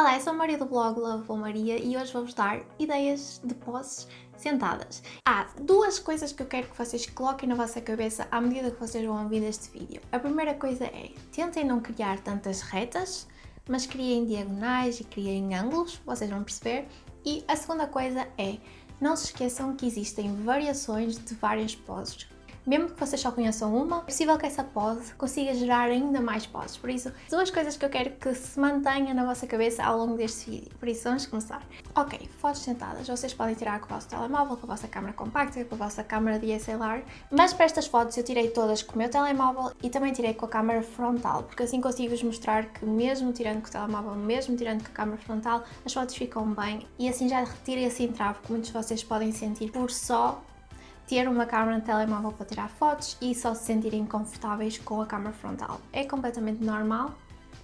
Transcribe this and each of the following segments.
Olá, eu sou a Maria do blog Love Maria e hoje vou-vos dar ideias de poses sentadas. Há duas coisas que eu quero que vocês coloquem na vossa cabeça à medida que vocês vão ouvir este vídeo. A primeira coisa é, tentem não criar tantas retas, mas criem diagonais e criem ângulos, vocês vão perceber. E a segunda coisa é, não se esqueçam que existem variações de várias poses mesmo que vocês só conheçam uma, é possível que essa pose consiga gerar ainda mais poses. Por isso, duas coisas que eu quero que se mantenha na vossa cabeça ao longo deste vídeo. Por isso, vamos começar. Ok, fotos sentadas. Vocês podem tirar com o vosso telemóvel, com a vossa câmera compacta, com a vossa câmera DSLR. Mas para estas fotos eu tirei todas com o meu telemóvel e também tirei com a câmera frontal, porque assim consigo-vos mostrar que mesmo tirando com o telemóvel, mesmo tirando com a câmera frontal, as fotos ficam bem e assim já retira esse entrave que muitos de vocês podem sentir por só ter uma câmera de telemóvel para tirar fotos e só se sentirem confortáveis com a câmera frontal. É completamente normal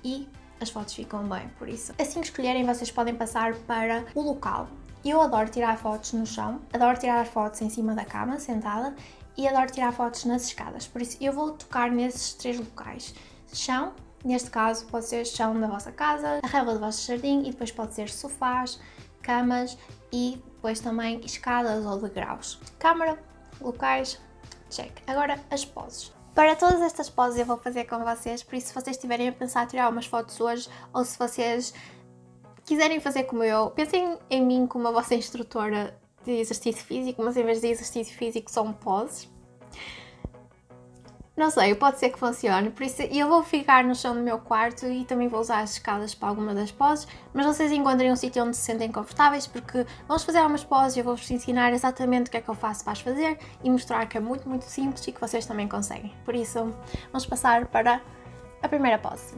e as fotos ficam bem, por isso. Assim que escolherem, vocês podem passar para o local. Eu adoro tirar fotos no chão, adoro tirar fotos em cima da cama, sentada, e adoro tirar fotos nas escadas, por isso eu vou tocar nesses três locais. Chão, neste caso pode ser chão da vossa casa, a relva do vosso jardim e depois pode ser sofás, camas e depois também escadas ou degraus. Câmara, locais, check. Agora as poses. Para todas estas poses eu vou fazer com vocês, por isso se vocês estiverem a pensar tirar umas fotos hoje ou se vocês quiserem fazer como eu, pensem em mim como a vossa instrutora de exercício físico, mas em vez de exercício físico são poses. Não sei, pode ser que funcione, por isso eu vou ficar no chão do meu quarto e também vou usar as escadas para alguma das poses, mas vocês encontrem um sítio onde se sentem confortáveis, porque vamos fazer algumas poses e eu vou-vos ensinar exatamente o que é que eu faço para as fazer e mostrar que é muito, muito simples e que vocês também conseguem. Por isso, vamos passar para a primeira pose.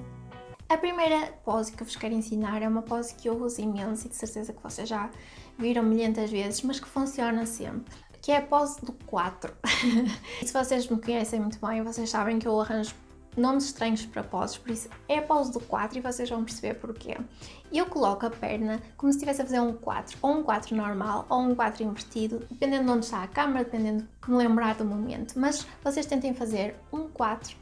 A primeira pose que eu vos quero ensinar é uma pose que eu uso imenso e de certeza que vocês já viram milhentas vezes, mas que funciona sempre que é a pose do 4. se vocês me conhecem muito bem, vocês sabem que eu arranjo nomes estranhos para poses, por isso é a pose do 4 e vocês vão perceber porquê. Eu coloco a perna como se estivesse a fazer um 4, ou um 4 normal, ou um 4 invertido, dependendo de onde está a câmera, dependendo de como lembrar do momento, mas vocês tentem fazer um 4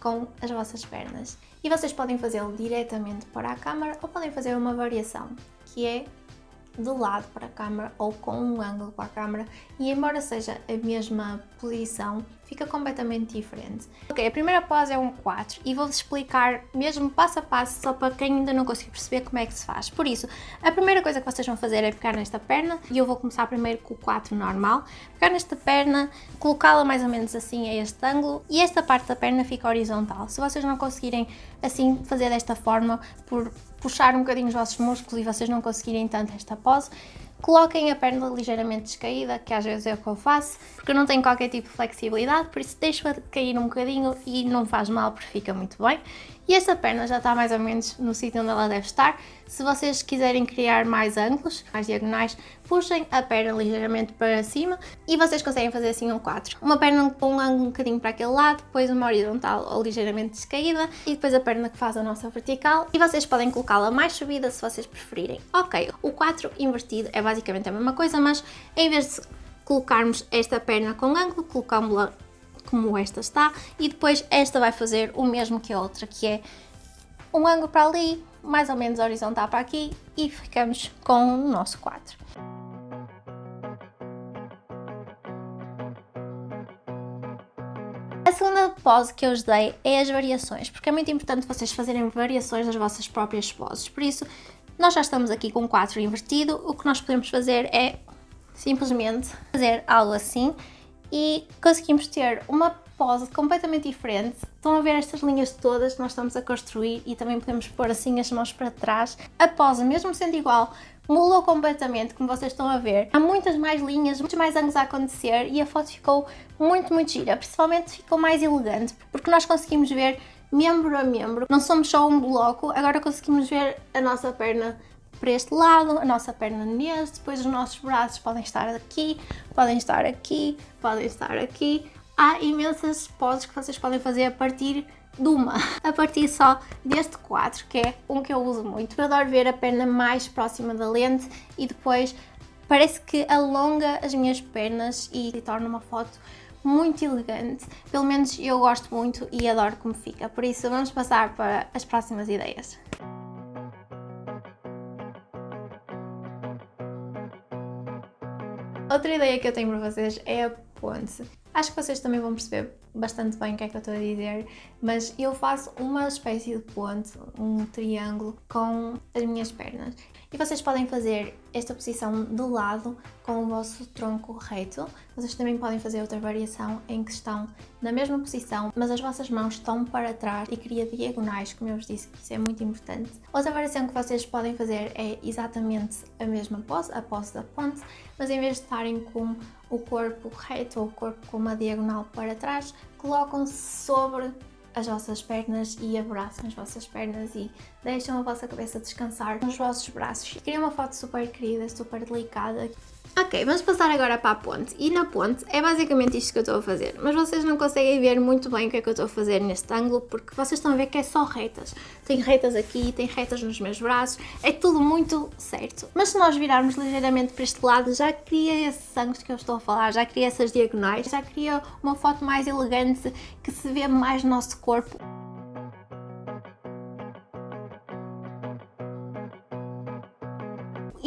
com as vossas pernas. E vocês podem fazê-lo diretamente para a câmera ou podem fazer uma variação, que é de lado para a câmera ou com um ângulo para a câmera e embora seja a mesma posição, fica completamente diferente. Ok, a primeira pose é um 4 e vou-vos explicar mesmo passo a passo só para quem ainda não conseguiu perceber como é que se faz. Por isso, a primeira coisa que vocês vão fazer é pegar nesta perna e eu vou começar primeiro com o 4 normal, pegar nesta perna, colocá-la mais ou menos assim a este ângulo e esta parte da perna fica horizontal. Se vocês não conseguirem assim fazer desta forma por puxar um bocadinho os vossos músculos e vocês não conseguirem tanto esta pose, coloquem a perna ligeiramente descaída, que às vezes é o que eu faço, porque eu não tenho qualquer tipo de flexibilidade, por isso deixo-a cair um bocadinho e não faz mal porque fica muito bem. E esta perna já está mais ou menos no sítio onde ela deve estar. Se vocês quiserem criar mais ângulos, mais diagonais, puxem a perna ligeiramente para cima e vocês conseguem fazer assim um 4. Uma perna com um ângulo um bocadinho para aquele lado, depois uma horizontal ou ligeiramente descaída e depois a perna que faz a nossa vertical e vocês podem colocá-la mais subida se vocês preferirem. Ok, o 4 invertido é basicamente a mesma coisa, mas em vez de colocarmos esta perna com ângulo, colocamos-la como esta está, e depois esta vai fazer o mesmo que a outra, que é um ângulo para ali, mais ou menos horizontal para aqui, e ficamos com o nosso quadro. A segunda pose que eu vos dei é as variações, porque é muito importante vocês fazerem variações das vossas próprias poses. Por isso, nós já estamos aqui com o 4 invertido, o que nós podemos fazer é simplesmente fazer algo assim e conseguimos ter uma pose completamente diferente. Estão a ver estas linhas todas que nós estamos a construir e também podemos pôr assim as mãos para trás. A pose, mesmo sendo igual, mudou completamente, como vocês estão a ver. Há muitas mais linhas, muitos mais ângulos a acontecer e a foto ficou muito, muito gira. Principalmente ficou mais elegante, porque nós conseguimos ver membro a membro. Não somos só um bloco, agora conseguimos ver a nossa perna para este lado, a nossa perna neste, depois os nossos braços podem estar aqui, podem estar aqui, podem estar aqui. Há imensas poses que vocês podem fazer a partir de uma, a partir só deste quadro, que é um que eu uso muito. Eu adoro ver a perna mais próxima da lente e depois parece que alonga as minhas pernas e torna uma foto muito elegante. Pelo menos eu gosto muito e adoro como fica. Por isso vamos passar para as próximas ideias. Outra ideia que eu tenho para vocês é a ponte. Acho que vocês também vão perceber bastante bem o que é que eu estou a dizer, mas eu faço uma espécie de ponte, um triângulo com as minhas pernas. E vocês podem fazer esta posição de lado com o vosso tronco reto. Vocês também podem fazer outra variação em que estão na mesma posição, mas as vossas mãos estão para trás e cria diagonais, como eu vos disse, que isso é muito importante. Outra variação que vocês podem fazer é exatamente a mesma pose, a pose da ponte, mas em vez de estarem com o corpo reto ou o corpo com uma diagonal para trás, colocam-se sobre as vossas pernas e abraçam as vossas pernas e deixam a vossa cabeça descansar nos vossos braços. Queria uma foto super querida, super delicada. Ok, vamos passar agora para a ponte. E na ponte é basicamente isto que eu estou a fazer. Mas vocês não conseguem ver muito bem o que é que eu estou a fazer neste ângulo, porque vocês estão a ver que é só retas. Tem retas aqui, tem retas nos meus braços, é tudo muito certo. Mas se nós virarmos ligeiramente para este lado, já cria esses ângulos que eu estou a falar, já cria essas diagonais, já cria uma foto mais elegante, que se vê mais no nosso corpo.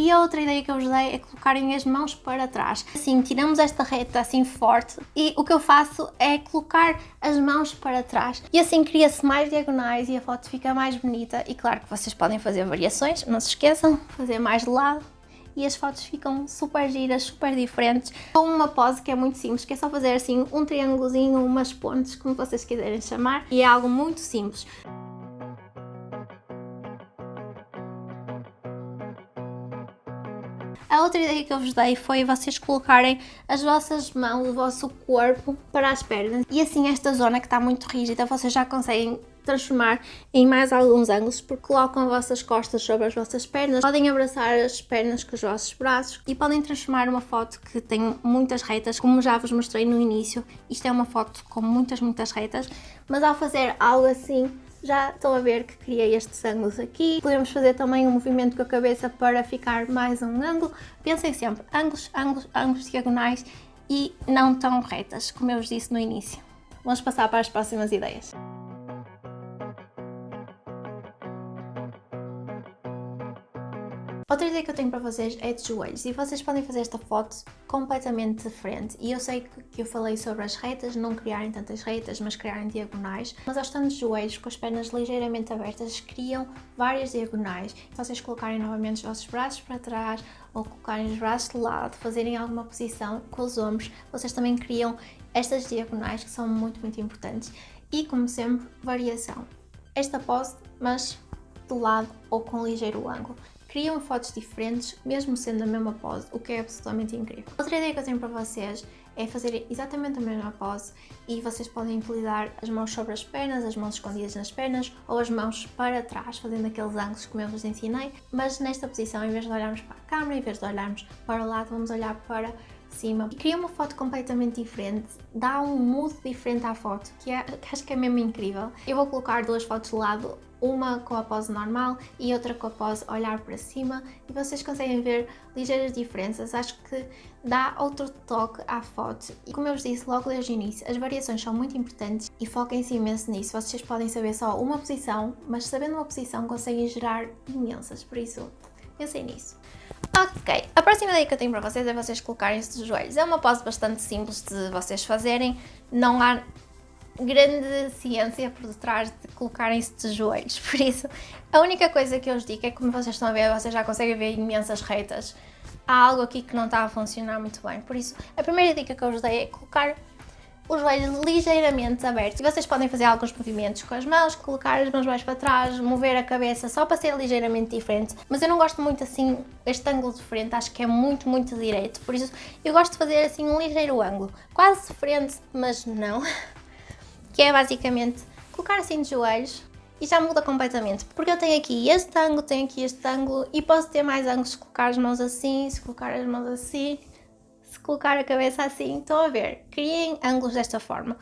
E a outra ideia que eu vos dei é colocarem as mãos para trás. Assim, tiramos esta reta assim forte e o que eu faço é colocar as mãos para trás. E assim cria-se mais diagonais e a foto fica mais bonita. E claro que vocês podem fazer variações, não se esqueçam, fazer mais de lado e as fotos ficam super giras, super diferentes, com uma pose que é muito simples, que é só fazer assim um triângulozinho, umas pontes, como vocês quiserem chamar, e é algo muito simples. A outra ideia que eu vos dei foi vocês colocarem as vossas mãos, o vosso corpo para as pernas. E assim esta zona que está muito rígida vocês já conseguem transformar em mais alguns ângulos porque colocam as vossas costas sobre as vossas pernas, podem abraçar as pernas com os vossos braços e podem transformar uma foto que tem muitas retas, como já vos mostrei no início, isto é uma foto com muitas, muitas retas, mas ao fazer algo assim já estão a ver que criei estes ângulos aqui. Podemos fazer também um movimento com a cabeça para ficar mais um ângulo. Pensem sempre, ângulos, ângulos, ângulos diagonais e não tão retas, como eu vos disse no início. Vamos passar para as próximas ideias. Outra ideia que eu tenho para vocês é de joelhos. E vocês podem fazer esta foto completamente diferente. E eu sei que eu falei sobre as retas, não criarem tantas retas, mas criarem diagonais, mas ao estando de joelhos, com as pernas ligeiramente abertas, criam várias diagonais. Se vocês colocarem novamente os vossos braços para trás ou colocarem os braços de lado, fazerem alguma posição com os ombros, vocês também criam estas diagonais que são muito, muito importantes. E, como sempre, variação. Esta pose, mas do lado ou com ligeiro ângulo criam fotos diferentes, mesmo sendo a mesma pose, o que é absolutamente incrível. Outra ideia que eu tenho para vocês é fazer exatamente a mesma pose e vocês podem utilizar as mãos sobre as pernas, as mãos escondidas nas pernas ou as mãos para trás, fazendo aqueles ângulos como eu vos ensinei, mas nesta posição, em vez de olharmos para a câmera, em vez de olharmos para o lado, vamos olhar para cima. E cria uma foto completamente diferente, dá um mood diferente à foto, que, é, que acho que é mesmo incrível. Eu vou colocar duas fotos de lado, uma com a pose normal e outra com a pose olhar para cima e vocês conseguem ver ligeiras diferenças, acho que dá outro toque à foto e como eu vos disse logo desde o início, as variações são muito importantes e foquem-se imenso nisso, vocês podem saber só uma posição, mas sabendo uma posição conseguem gerar imensas, por isso pensem nisso. Ok, a próxima ideia que eu tenho para vocês é vocês colocarem-se de joelhos. É uma pose bastante simples de vocês fazerem, não há grande ciência por detrás de colocarem-se de joelhos, por isso a única coisa que eu vos digo é que como vocês estão a ver, vocês já conseguem ver imensas reitas, há algo aqui que não está a funcionar muito bem, por isso a primeira dica que eu vos dei é colocar os joelhos ligeiramente abertos. E vocês podem fazer alguns movimentos com as mãos, colocar as mãos mais para trás, mover a cabeça só para ser ligeiramente diferente. Mas eu não gosto muito assim, este ângulo de frente, acho que é muito, muito direito. Por isso eu gosto de fazer assim um ligeiro ângulo. Quase frente, mas não. que é basicamente colocar assim de joelhos e já muda completamente, porque eu tenho aqui este ângulo, tenho aqui este ângulo e posso ter mais ângulos se colocar as mãos assim, se colocar as mãos assim, se colocar a cabeça assim, estão a ver? Criem ângulos desta forma.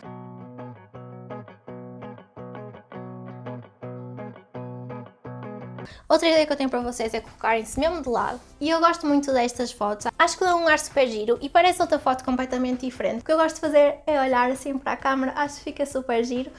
Outra ideia que eu tenho para vocês é colocarem-se mesmo de lado. E eu gosto muito destas fotos. Acho que dá um ar super giro e parece outra foto completamente diferente. O que eu gosto de fazer é olhar assim para a câmera. Acho que fica super giro.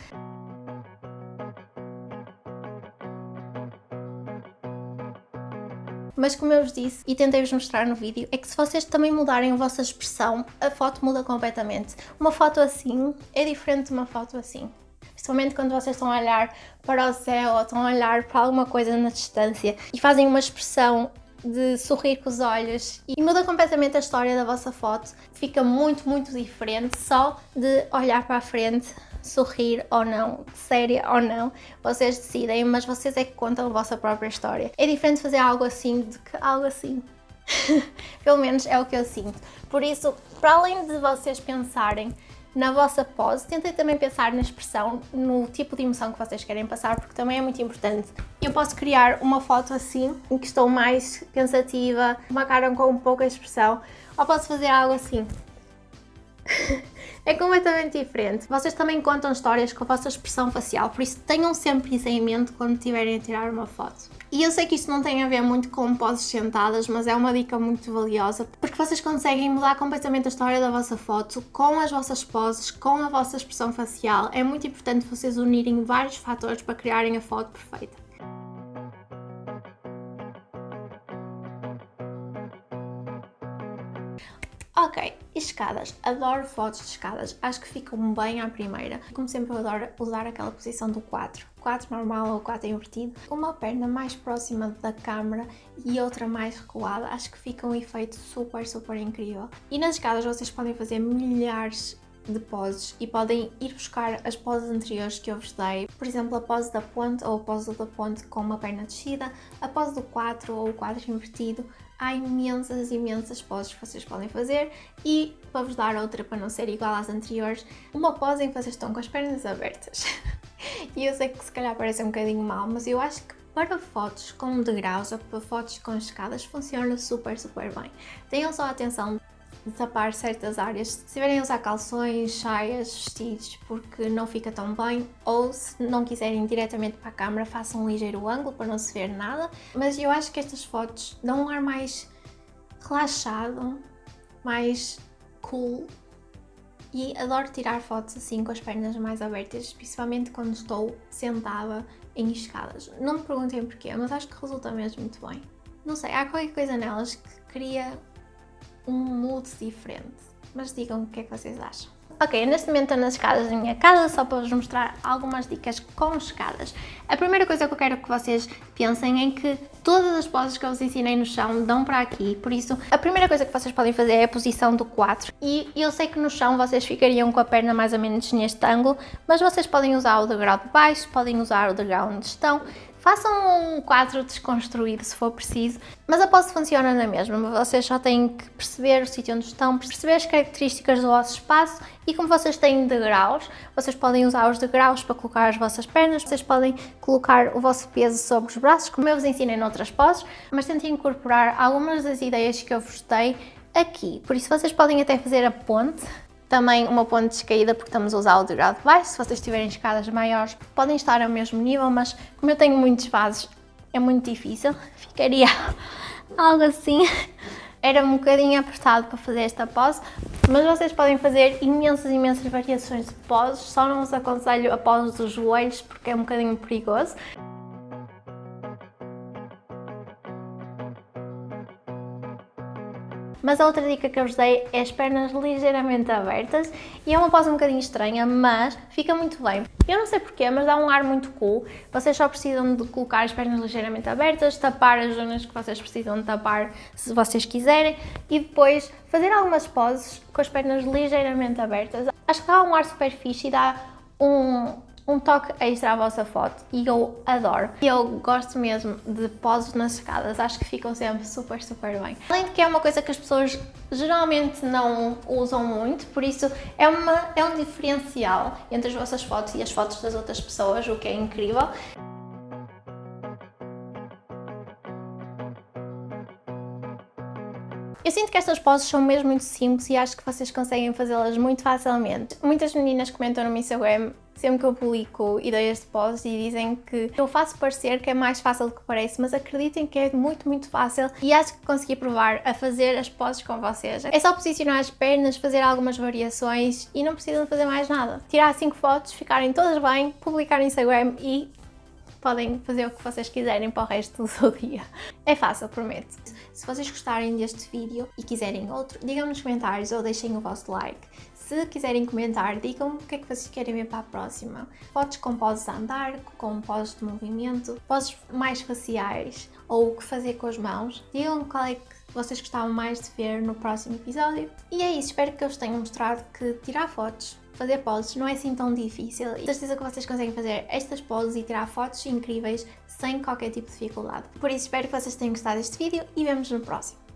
Mas como eu vos disse e tentei-vos mostrar no vídeo, é que se vocês também mudarem a vossa expressão, a foto muda completamente. Uma foto assim é diferente de uma foto assim. Principalmente quando vocês estão a olhar para o céu ou estão a olhar para alguma coisa na distância e fazem uma expressão de sorrir com os olhos e muda completamente a história da vossa foto. Fica muito, muito diferente só de olhar para a frente, sorrir ou não, séria ou não, vocês decidem, mas vocês é que contam a vossa própria história. É diferente fazer algo assim do que algo assim. Pelo menos é o que eu sinto. Por isso, para além de vocês pensarem na vossa pose, tentem também pensar na expressão, no tipo de emoção que vocês querem passar, porque também é muito importante. Eu posso criar uma foto assim, em que estou mais pensativa, uma cara com pouca expressão, ou posso fazer algo assim. É completamente diferente. Vocês também contam histórias com a vossa expressão facial, por isso tenham sempre isso em mente quando estiverem a tirar uma foto. E eu sei que isto não tem a ver muito com poses sentadas, mas é uma dica muito valiosa, porque vocês conseguem mudar completamente a história da vossa foto com as vossas poses, com a vossa expressão facial. É muito importante vocês unirem vários fatores para criarem a foto perfeita. Ok, escadas. Adoro fotos de escadas. Acho que ficam bem à primeira. Como sempre, eu adoro usar aquela posição do 4. 4 normal ou 4 invertido. Uma perna mais próxima da câmera e outra mais recuada. Acho que fica um efeito super, super incrível. E nas escadas vocês podem fazer milhares de poses e podem ir buscar as poses anteriores que eu vos dei, por exemplo a pose da ponte ou a pose da ponte com uma perna descida, a pose do 4 ou o 4 invertido, há imensas, imensas poses que vocês podem fazer e para vos dar outra para não ser igual às anteriores, uma pose em que vocês estão com as pernas abertas. e eu sei que se calhar parece um bocadinho mal, mas eu acho que para fotos com degraus ou para fotos com escadas funciona super, super bem. Tenham só atenção tapar certas áreas. Se estiverem a usar calções, saias, vestidos, porque não fica tão bem, ou se não quiserem diretamente para a câmera, façam um ligeiro ângulo para não se ver nada. Mas eu acho que estas fotos dão um ar mais relaxado, mais cool e adoro tirar fotos assim com as pernas mais abertas, principalmente quando estou sentada em escadas. Não me perguntem porquê, mas acho que resulta mesmo muito bem. Não sei, há qualquer coisa nelas que cria um mood diferente. Mas digam o que é que vocês acham. Ok, neste momento estou nas escadas da minha casa, só para vos mostrar algumas dicas com escadas. A primeira coisa que eu quero que vocês pensem é que todas as poses que eu vos ensinei no chão dão para aqui, por isso a primeira coisa que vocês podem fazer é a posição do 4 e eu sei que no chão vocês ficariam com a perna mais ou menos neste ângulo, mas vocês podem usar o degrau de baixo, podem usar o degrau onde estão, Façam um quadro desconstruído se for preciso, mas a pose funciona na mesma. Vocês só têm que perceber o sítio onde estão, perceber as características do vosso espaço e como vocês têm degraus, vocês podem usar os degraus para colocar as vossas pernas, vocês podem colocar o vosso peso sobre os braços, como eu vos ensinei noutras poses, mas tentem incorporar algumas das ideias que eu vos dei aqui. Por isso vocês podem até fazer a ponte também uma ponte descaída porque estamos a usar o degrau de baixo. Se vocês tiverem escadas maiores podem estar ao mesmo nível, mas como eu tenho muitos vasos é muito difícil. Ficaria algo assim. Era um bocadinho apertado para fazer esta pose, mas vocês podem fazer imensas, imensas variações de poses. Só não vos aconselho a pose dos joelhos porque é um bocadinho perigoso. Mas a outra dica que eu vos dei é as pernas ligeiramente abertas e é uma pose um bocadinho estranha, mas fica muito bem. Eu não sei porquê, mas dá um ar muito cool. Vocês só precisam de colocar as pernas ligeiramente abertas, tapar as zonas que vocês precisam de tapar se vocês quiserem e depois fazer algumas poses com as pernas ligeiramente abertas. Acho que dá um ar super fixe e dá um, um toque extra à vossa foto e eu adoro. Eu gosto mesmo de poses nas escadas, acho que ficam sempre super, super bem. Além de que é uma coisa que as pessoas geralmente não usam muito, por isso é, uma, é um diferencial entre as vossas fotos e as fotos das outras pessoas, o que é incrível. Eu sinto que estas poses são mesmo muito simples e acho que vocês conseguem fazê-las muito facilmente. Muitas meninas comentam no meu Instagram sempre que eu publico ideias de poses e dizem que eu faço parecer que é mais fácil do que parece, mas acreditem que é muito, muito fácil e acho que consegui provar a fazer as poses com vocês. É só posicionar as pernas, fazer algumas variações e não precisam fazer mais nada. Tirar 5 fotos, ficarem todas bem, publicar no Instagram e podem fazer o que vocês quiserem para o resto do dia. É fácil, prometo. Se vocês gostarem deste vídeo e quiserem outro, digam nos comentários ou deixem o vosso like. Se quiserem comentar, digam o que é que vocês querem ver para a próxima. Fotos com poses a andar, com poses de movimento, poses mais faciais ou o que fazer com as mãos. Digam qual é que vocês gostavam mais de ver no próximo episódio. E é isso, espero que eu vos tenha mostrado que tirar fotos fazer poses não é assim tão difícil e certeza que vocês conseguem fazer estas poses e tirar fotos incríveis sem qualquer tipo de dificuldade. Por isso espero que vocês tenham gostado deste vídeo e vemos no próximo.